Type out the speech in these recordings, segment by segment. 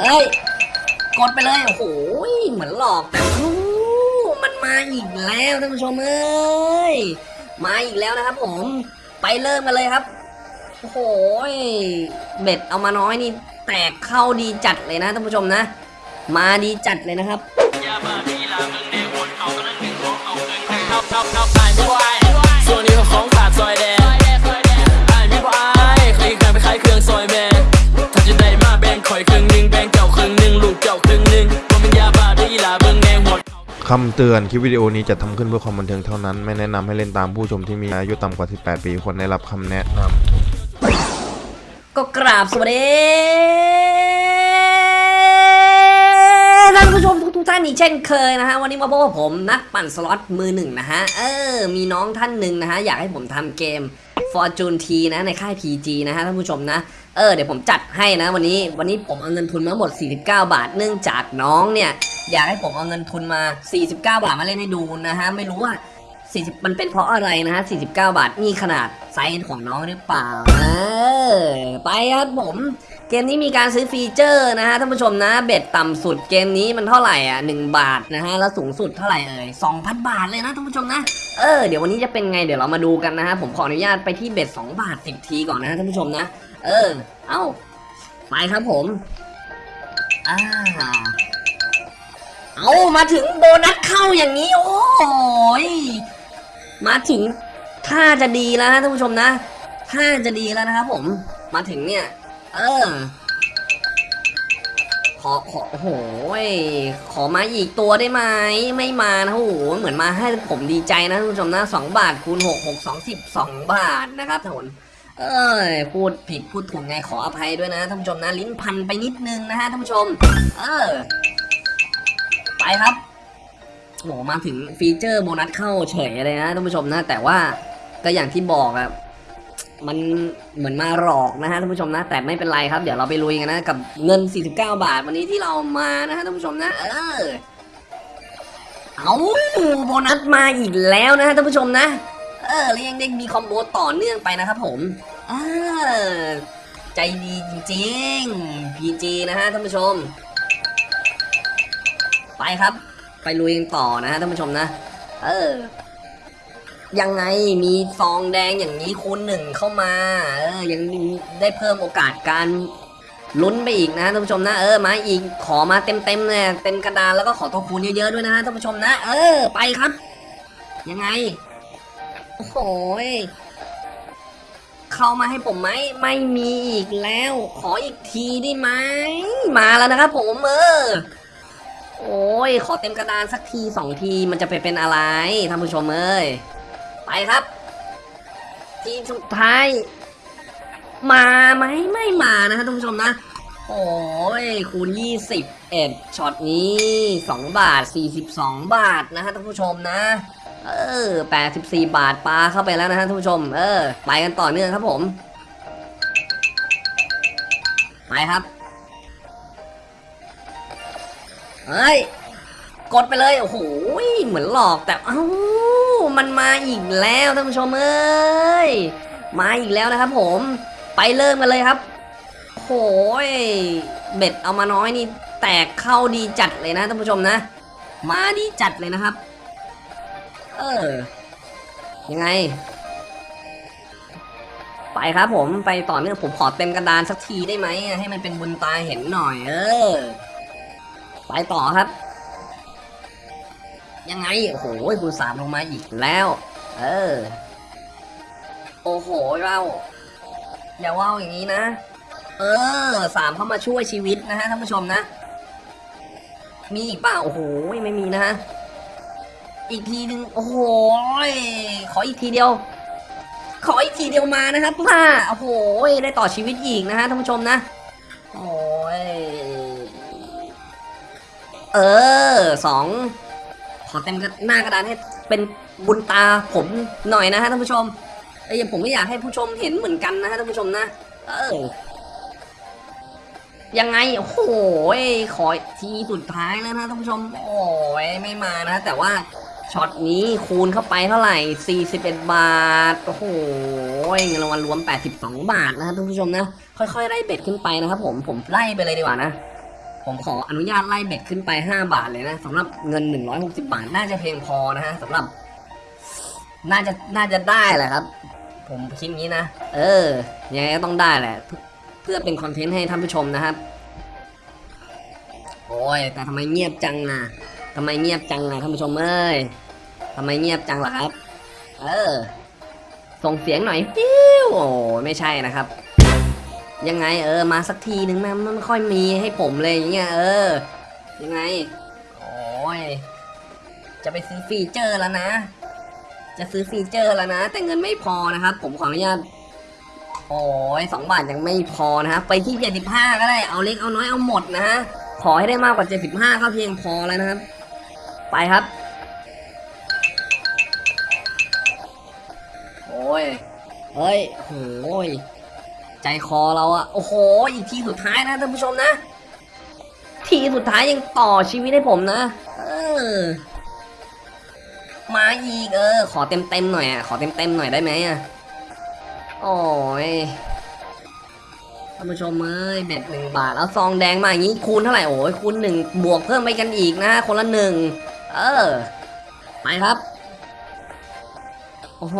เฮ้ย กดไปเลย โอ้โห เหมือนหลอกแต่อู้มันมาอีกแล้วท่านผู้ชมเอ้ย มาอีกแล้วนะครับผม ไปเริ่มกันเลยครับ โอ้โห เบ็ดเอามาน้อยนี่แตกเข้าดีจัดเลยนะท่านผู้ชมนะ มาดีจัดเลยนะครับ คำเตือนคลิปวิดีโอนี้จะทำขึ้นเพื่อความบันเทิงเท่านั้น ไม่แนะนำให้เล่นตามผู้ชมที่มีอายุต่ำกว่า 18 ปีควรได้รับคำแนะนำก็กราบสวัสดีท่านผู้ชมทุกท่านอีกเช่นเคยนะฮะวันนี้มาพบกับผมนักปั่นสล็อตมือหนึ่งนะฮะเออมีน้องท่านหนึ่งนะฮะอยากให้ผมทำเกม Fortune T นะในค่าย PG นะฮะท่านผู้ชมนะเออเดี๋ยวผมจัดให้นะวันนี้วันนี้ผมเอาเงินทุนมาหมด 49 บาท เนื่องจากน้องเนี่ย อยากให้ผมเอาเงินทุนมา 49 บาทมาเล่นให้ดูนะฮะ ไม่รู้ว่า 40 มันเป็นเพราะอะไรนะฮะ 49 บาทนี่ขนาดไซส์ของน้องหรือเปล่าเออไปครับผม เกมนี้มีการซื้อฟีเจอร์นะฮะท่านผู้ชมนะ bet ต่ำสุดเกมนี้มันเท่าไหร่อะ 1 บาทนะฮะ แล้วสูงสุดเท่าไหร่เอ่ย 2,000 บาทเลยนะท่านผู้ชมนะ เออ เดี๋ยววันนี้จะเป็นไงเดี๋ยวเรามาดูกันนะฮะ ผมขออนุญาตไปที่ bet 2บาท10ทีก่อนนะฮะท่านผู้ชมนะ เออ เอ้า ไปครับผม อ่า เอามาถึงโบนัสเข้าอย่างนี้ โอ้ยมาถึงท่าจะดีแล้วนะท่านผู้ชมนะท่าจะดีแล้วนะครับผม มาถึงเนี่ย เออ ขอขอโอ้โหขอมาอีกตัวได้ไหมไม่มานะโอ้โหเหมือนมาให้ผมดีใจนะท่านผู้ชมนะสองบาทคูณหกหกสองสิบสองบาทนะครับท่านเอ้ยพูดผิดพูดถูกไงขออภัยด้วยนะท่านผู้ชมนะ ลิ้นพันไปนิดนึงนะฮะท่านผู้ชม เออ ไปครับโหมาถึงฟีเจอร์โบนัสเข้าเฉยเลยนะท่านผู้ชมนะ แต่ว่าก็อย่างที่บอกอะมันเหมือนมาหลอกนะฮะท่านผู้ชมนะ แต่ไม่เป็นไรครับ เดี๋ยวเราไปลุยกันนะ กับเงิน 49 บาทวันนี้ที่เรามานะฮะท่านผู้ชมนะ เออเอาโบนัสมาอีกแล้วนะฮะท่านผู้ชมนะ เออแล้วยังได้มีคอมโบต่อเนื่องไปนะครับผมเออใจดีจริงๆ PG นะฮะท่านผู้ชม ครับ ไปลุยกันต่อนะฮะท่านผู้ชมนะ เออ ยังไงมีซองแดงอย่างนี้คูณหนึ่งเข้ามา เออ ยังได้เพิ่มโอกาสการลุ้นไปอีกนะท่านผู้ชมนะ เออ มาอีก ขอมาเต็มเต็มเลยเต็มกระดานแล้วก็ขอตัวคูณเยอะๆด้วยนะฮะท่านผู้ชมนะ เออ ไปครับ ยังไง โอ้โหเข้ามาให้ผมไหมไม่มีอีกแล้ว ขออีกทีได้ไหม มาแล้วนะครับผมเออ โอ้ย ขอเต็มกระดานสักทีสองทีมันจะไปเป็นอะไรท่านผู้ชมเอ้ย ไปครับ ทีสุดท้าย มาไหมไม่มานะฮะท่านผู้ชมนะ โอ้ย คูณยี่สิบเอ็ดช็อตนี้สองบาทสี่สิบสองบาทนะฮะท่านผู้ชมนะ เออแปดสิบสี่บาทปลาเข้าไปแล้วนะฮะท่านผู้ชม เออ ไปกันต่อเนื่องครับผม ไปครับ เฮ้ย กดไปเลย โอ้โห เหมือนหลอกแต่ เอ้า มันมาอีกแล้วท่านผู้ชมเอ้ย มาอีกแล้วนะครับผม ไปเริ่มกันเลยครับโอ้โหเบ็ดเอามาน้อยนี่ แตกเข้าดีจัดเลยนะท่านผู้ชมนะ มาดีจัดเลยนะครับ เออ ยังไง ไปครับผมไปต่อเนื่องผมขอเต็มกระดานสักทีได้ไหมให้มันเป็นบุญตาเห็นหน่อย เออ ไปต่อครับ ยังไงโอ้โหคูณสามลงมาอีกแล้ว เออ โอ้โหเราอย่าว่าวอย่างนี้นะ เออสามเข้ามาช่วยชีวิตนะฮะท่านผู้ชมนะ มีอีกเปล่าโอ้โหไม่มีนะฮะอีกทีหนึ่งโอ้โหขออีกทีเดียว ขออีกทีเดียวมานะครับพ่าโอ้โหได้ต่อชีวิตอีกนะฮะท่านผู้ชมนะโอ้ย เออสองขอเต็มหน้ากระดานให้เป็นบุญตาผมหน่อยนะฮะท่านผู้ชมเอ้ยังผมก็อยากให้ผู้ชมเห็นเหมือนกันนะฮะท่านผู้ชมนะ เออยังไงโอ้โหขอทีสุดท้ายแล้วนะท่านผู้ชม โอ้ยไม่มานะ แต่ว่าช็อตนี้คูณเข้าไปเท่าไหร่ 41 บาท โอ้โหเงินรางวัลรวม 82 บาทนะครับท่านผู้ชมนะ ค่อยๆไล่เบ็ดขึ้นไปนะครับผม ผมไล่ไปเลยดีกว่านะ ผมขออนุญาตไล่เบ็ดขึ้นไป 5 บาทเลยนะสำหรับเงิน 160 บาท น่าจะเพียงพอนะฮะสำหรับ น่าจะน่าจะได้แหละครับ ผมคิดงี้นะ เออยังไงก็ต้องได้แหละ เพื่อเป็นคอนเทนต์ให้ท่านผู้ชมนะครับ โอ้ย แต่ทำไมเงียบจังอะทำไมเงียบจังอะท่านผู้ชมเอ้ยทำไมเงียบจังล่ะครับ เออ ส่งเสียงหน่อยปิ้วโอ้ไม่ใช่นะครับ ยังไงเออมาสักทีหนึ่งนะมันไม่ค่อยมีให้ผมเลยอย่างเงี้ยเออ ยังไง โอ้ยจะไปซื้อฟีเจอร์แล้วนะ จะซื้อฟีเจอร์แล้วนะ แต่เงินไม่พอนะครับ ผมขออนุญาตโอ้ยสองบาทยังไม่พอนะครับไปที่เจ็ดสิบห้าก็ได้เอาเล็กเอาน้อยเอาหมดนะฮะขอให้ได้มากกว่าเจ็ดสิบห้าก็เพียงพอแล้วนะครับ ไปครับ โอ้ยเฮ้ยโอ้ย ใจคอเราอะโอ้โห อีกทีสุดท้ายนะท่านผู้ชมนะ ทีสุดท้ายยังต่อชีวิตให้ผมนะ เออ มาอีกเออ ขอเต็มเต็มหน่อยอะขอเต็มเต็มหน่อยได้ไหมอะโอ้ยท่านผู้ชมเอ้ยเบ็ดหนึ่งบาทแล้วซองแดงมาอย่างนี้คูณเท่าไหร่โอ้ยคูณหนึ่งบวกเพิ่มไปกันอีกนะคนละหนึ่งเออไปครับ โอ้โห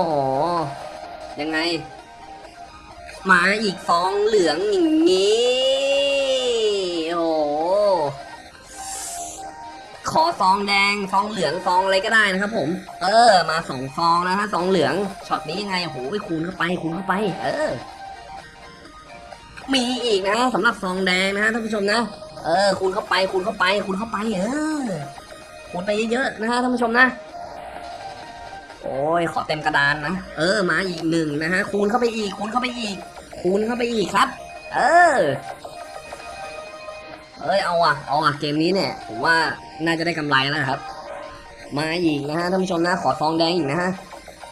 ยังไง มาอีกฟองเหลืองอย่างนี้โอ้โหขอฟองแดงฟองเหลืองฟองอะไรก็ได้นะครับ ผม เออ มาสองฟองนะฮะฟองเหลืองช็อตนี้ยังไงโอ้โหไปคูณเข้าไปคูณเข้าไป เออ มีอีกนะสำหรับฟองแดงนะฮะท่านผู้ชมนะเออคูณเข้าไปคูณเข้าไปคูณเข้าไป เออคูณไปเยอะๆนะฮะท่านผู้ชมนะ โอ้ยขอเต็มกระดานนะ เออมาอีกหนึ่งนะฮะ คูณเข้าไปอีก คูณเข้าไปอีก คูณเข้าไปอีกครับ เออ เอ้ยเอาอะ เอาอะ เกมนี้เนี่ย ผมว่าน่าจะได้กำไรแล้วครับ มาอีกนะฮะท่านผู้ชมนะ ขอซองแดงอีกนะฮะ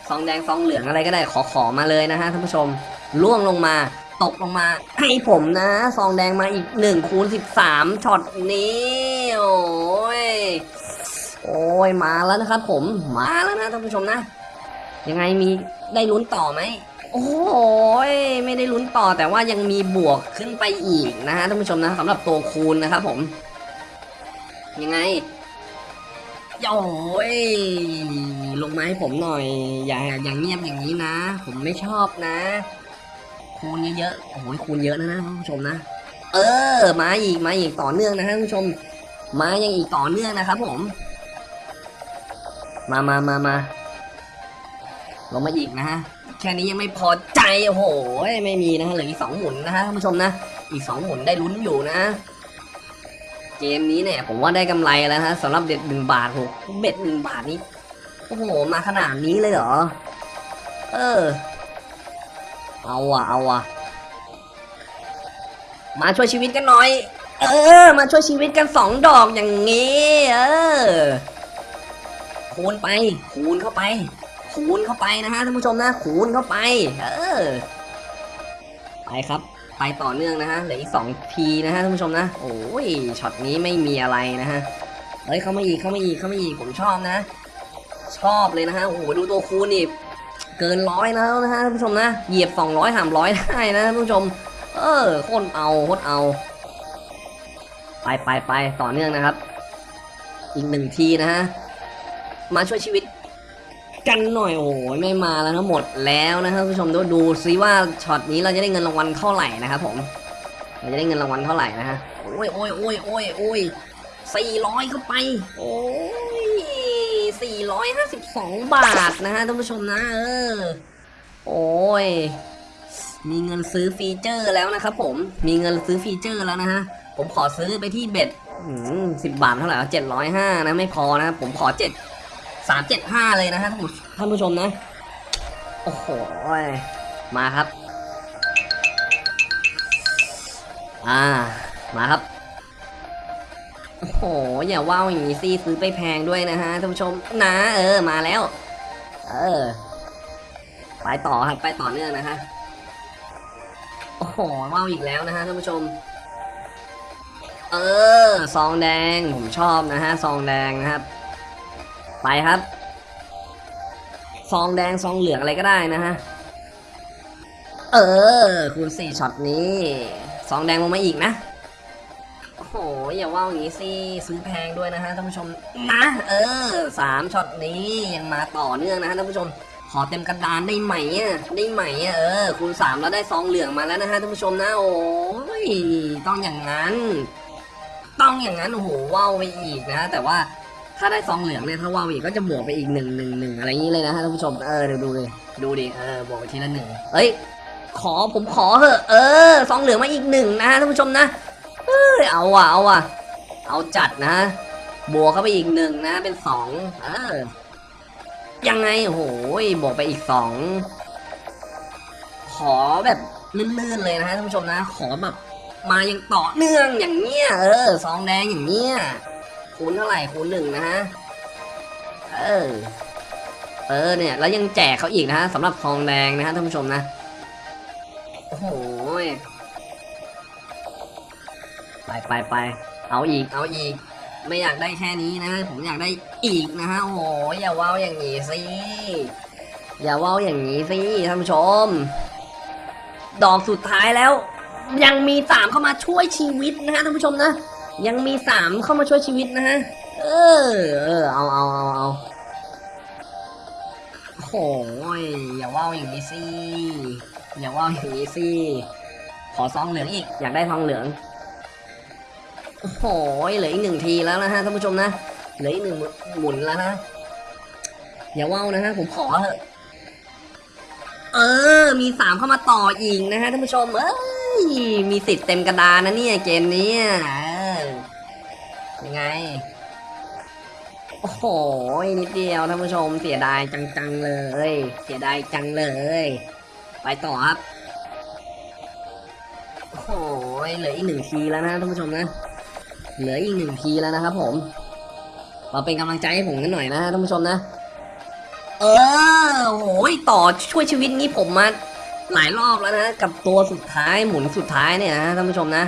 ซองแดงซองเหลืองอะไรก็ได้ ขอขอมาเลยนะฮะท่านผู้ชม ล่วงลงมา ตกลงมา ให้ผมนะซองแดงมาอีกหนึ่งคูณสิบสามช็อตนี้ โอ้ย โอ้ยมาแล้วนะครับผมมาแล้วนะท่านผู้ชมนะ ยังไงมีได้ลุ้นต่อไหมโอ้ยไม่ได้ลุ้นต่อแต่ว่ายังมีบวกขึ้นไปอีกนะฮะท่านผู้ชมนะสำหรับตัวคูณนะครับผม ยังไงโอ้ยลงมาให้ผมหน่อย อย่าอย่างเงียบอย่างนี้นะ ผมไม่ชอบนะ คูณเยอะๆโอ้ยคูณเยอะนะนะท่านผู้ชมนะ เออ มาอีกมาอีกต่อเนื่องนะท่านผู้ชม มายังอีกต่อเนื่องนะครับผม มามามามาลงมาอีกนะฮะ แค่นี้ยังไม่พอใจ โอ้โห ไม่มีนะฮะ เหลืออีกสองหมุนนะฮะท่านผู้ชมนะ อีกสองหมุนได้ลุ้นอยู่นะ เกมนี้เนี่ย ผมว่าได้กำไรแล้วฮะสำหรับเบ็ดหนึ่งบาทโหเบ็ดหนึ่งบาทนี้ โอ้โห มาขนาดนี้เลยเหรอ เออ เอาอะเอาอะมาช่วยชีวิตกันหน่อย เออ มาช่วยชีวิตกันสองดอกอย่างงี้ เออ คูณไป คูณเข้าไป คูณเข้าไปนะฮะท่านผู้ชมนะ คูณเข้าไป เออ ไปครับ ไปต่อเนื่องนะฮะ เหลืออีกสองทีนะฮะท่านผู้ชมนะ โอ้ย ช็อตนี้ไม่มีอะไรนะฮะ เฮ้ย เข้ามาอีก เข้ามาอีก เข้ามาอีก ผมชอบนะ ชอบเลยนะฮะ โอ้โห ดูตัวคูณนี่ เกินร้อยแล้วนะฮะท่านผู้ชมนะ เหยียบสองร้อยสามร้อยได้นะท่านผู้ชม เออ โคตรเอาโคตรเอา ไปไปไปต่อเนื่องนะครับอีกหนึ่งทีนะฮะ มาช่วยชีวิตกันหน่อยโอ้ยไม่มาแล้วทั้งหมดแล้วนะครับผู้ชมดูดูซิว่าช็อตนี้เราจะได้เงินรางวัลเท่าไหร่นะครับผมเราจะได้เงินรางวัลเท่าไหร่นะฮะโอ้ยโอ้ยโอ้ยโอ้ยโอ้ยสี่ร้อยเข้าไป โอ้ยสี่ร้อยห้าสิบสองบาทนะฮะท่านผู้ชมนะเออโอ้ยมีเงินซื้อฟีเจอร์แล้วนะครับผมมีเงินซื้อฟีเจอร์แล้วนะฮะผมขอซื้อไปที่เบ็ดสิบบาทเท่าไหร่เจ็ดร้อยห้านะไม่พอนะผมขอเจ็ด สามเจ็ดห้าเลยนะฮะท่านผู้ชมนะ โอ้โห มาครับ อ่า มาครับ โอ้โห อย่าว่าวอย่างนี้สิซื้อไปแพงด้วยนะฮะท่านผู้ชม นะ เออ มาแล้ว เออ ไปต่อครับ ไปต่อเนื่องนะฮะ โอ้โหว่าวอีกแล้วนะฮะท่านผู้ชมเออ ซองแดง ผมชอบนะฮะ ซองแดงนะครับ ไปครับซองแดงซองเหลืองอะไรก็ได้นะฮะ เออ คูณสี่ช็อตนี้ซองแดงลงมาอีกนะ โอ้โห อย่าว่าอย่างนี้สิ ซื้อแพงด้วยนะฮะท่านผู้ชมนะ เออสามช็อตนี้ยังมาต่อเนื่องนะฮะท่านผู้ชม ขอเต็มกระดานได้ไหมอะได้ไหมอะเออ คูณสามแล้วได้ซองเหลืองมาแล้วนะฮะท่านผู้ชมนะ โอ้ยต้องอย่างนั้น ต้องอย่างนั้น โอ้โหว้าวไปอีกนะ แต่ว่า ถ้าได้ซองเหลืองเนี่ยถ้าวาวอีกก็จะบวกไปอีกหนึ่งหนึ่งหนึ่งอะไรอย่างนี้เลยนะฮะท่านผู้ชมเออเดี๋ยวดูเลยดูดิเออบวกไปทีละหนึ่งเอ้ยขอผมขอเหอะเออซองเหลืองมาอีกหนึ่งนะฮะท่านผู้ชมนะเอ้เอาว่ะเอาว่ะเอาจัดนะบวกเข้าไปอีกหนึ่งนะ เป็นสองเออยังไงโอ้โหบวกไปอีกสองขอแบบลื่นๆเลยนะฮะท่านผู้ชมนะ ขอแบบมาอย่างต่อเนื่องอย่างเนี้ยเออซองแดงอย่างเนี้ย คูณเท่าไหร่คูณหนึ่งนะฮะ เออ เออเนี่ย แล้วยังแจกเขาอีกนะฮะสำหรับซองแดงนะฮะท่านผู้ชมนะ โอ้โหยไปไปไปเอาอีกเอาอีก ไม่อยากได้แค่นี้นะ ผมอยากได้อีกนะฮะ โอ้โห อย่าเว้าอย่างนี้สิ อย่าเว้าอย่างนี้สิท่านผู้ชม ดอกสุดท้ายแล้ว ยังมีสามเข้ามาช่วยชีวิตนะฮะท่านผู้ชมนะ ยังมีสามเข้ามาช่วยชีวิตนะฮะ เออ เออ เอาเอาเอาเอาโอ้ยอย่าว้าอย่างนี้สิ อย่าว่าอย่างนี้สิ ขอซองเหลืองอีก อยากได้ทองเหลือง โอ้โหเหลืออีกหนึ่งทีแล้วนะฮะท่านผู้ชมนะ เหลืออีกหนึ่งหมุนแล้วนะ อย่าว่าวนะฮะผมขอเถอะเออ มีสามเข้ามาต่ออีกนะฮะท่านผู้ชม เอ้ย มีสิทธิ์เต็มกระดานนะเนี่ยเกมนี้เยังไง โอ้โห นิดเดียวท่านผู้ชมเสียดายจังๆเลย เสียดายจังเลย ไปต่อครับ โอ้โห เหลืออีกหนึ่งทีแล้วนะท่านผู้ชมนะ เหลืออีกหนึ่งทีแล้วนะครับผมมาเป็นกำลังใจให้ผมกันหน่อยนะท่านผู้ชมนะ เออโอ้ยต่อช่วยชีวิตนี้ผมมาหลายรอบแล้วนะ กับตัวสุดท้ายหมุนสุดท้ายเนี่ยนะท่านผู้ชมนะ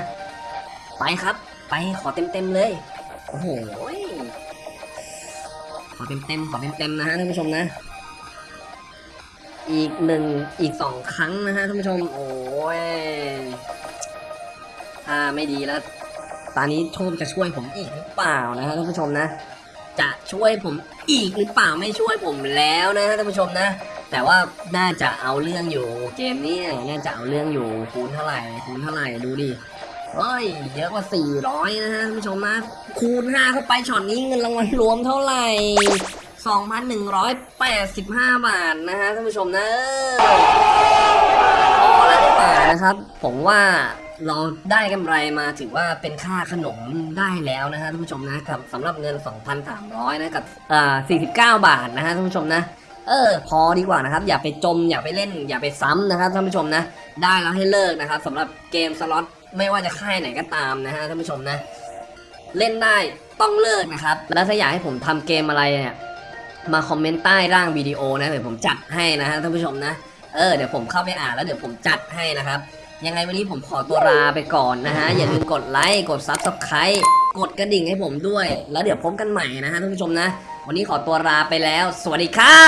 ไปครับ ไปขอเต็มเต็มๆเลย โอ้โหขอเต็มเต็มๆขอเต็มเต็มๆนะฮะท่านผู้ชมนะ อีกหนึ่งอีกสองครั้งนะฮะท่านผู้ชม โอ้ยถ้าไม่ดีแล้ว ตอนนี้โชคจะช่วยผมอีกหรือเปล่านะฮะท่านผู้ชมนะ จะช่วยผมอีกหรือเปล่าไม่ช่วยผมแล้วนะฮะท่านผู้ชมนะ แต่ว่าน่าจะเอาเรื่องอยู่ เกมนี้น่าจะเอาเรื่องอยู่คูณเท่าไหร่คูณเท่าไหร่ดูดิ เฮ้ย เยอะกว่า 400 นะฮะท่านผู้ชมนะ คูณ 5 เข้าไปช็อตนี้เงินรางวัลรวมเท่าไหร่ 2,185 บาทนะฮะท่านผู้ชมนะพอแล้วดีกว่านะครับ ผมว่าเราได้กำไรมาถือว่าเป็นค่าขนมได้แล้วนะฮะท่านผู้ชมนะกับสำหรับเงิน 2,300 นะกับอ่า49 บาทนะฮะท่านผู้ชมนะเออพอดีกว่านะครับ อย่าไปจมอย่าไปเล่น อย่าไปซ้ำนะครับท่านผู้ชมนะ ได้แล้วให้เลิกนะครับสำหรับเกมสล็อต ไม่ว่าจะค่ายไหนก็ตามนะฮะท่านผู้ชมนะ เล่นได้ต้องเลิกนะครับ แล้วถ้าอยากให้ผมทำเกมอะไรเนี่ยมาคอมเมนต์ใต้ล่างวิดีโอนะเดี๋ยวผมจัดให้นะฮะท่านผู้ชมนะเออเดี๋ยวผมเข้าไปอ่านแล้วเดี๋ยวผมจัดให้นะครับ ยังไงวันนี้ผมขอตัวลาไปก่อนนะฮะอย่าลืมกดไลค์กด subscribe กดกระดิ่งให้ผมด้วย แล้วเดี๋ยวพบกันใหม่นะฮะท่านผู้ชมนะ วันนี้ขอตัวลาไปแล้ว สวัสดีครั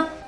บ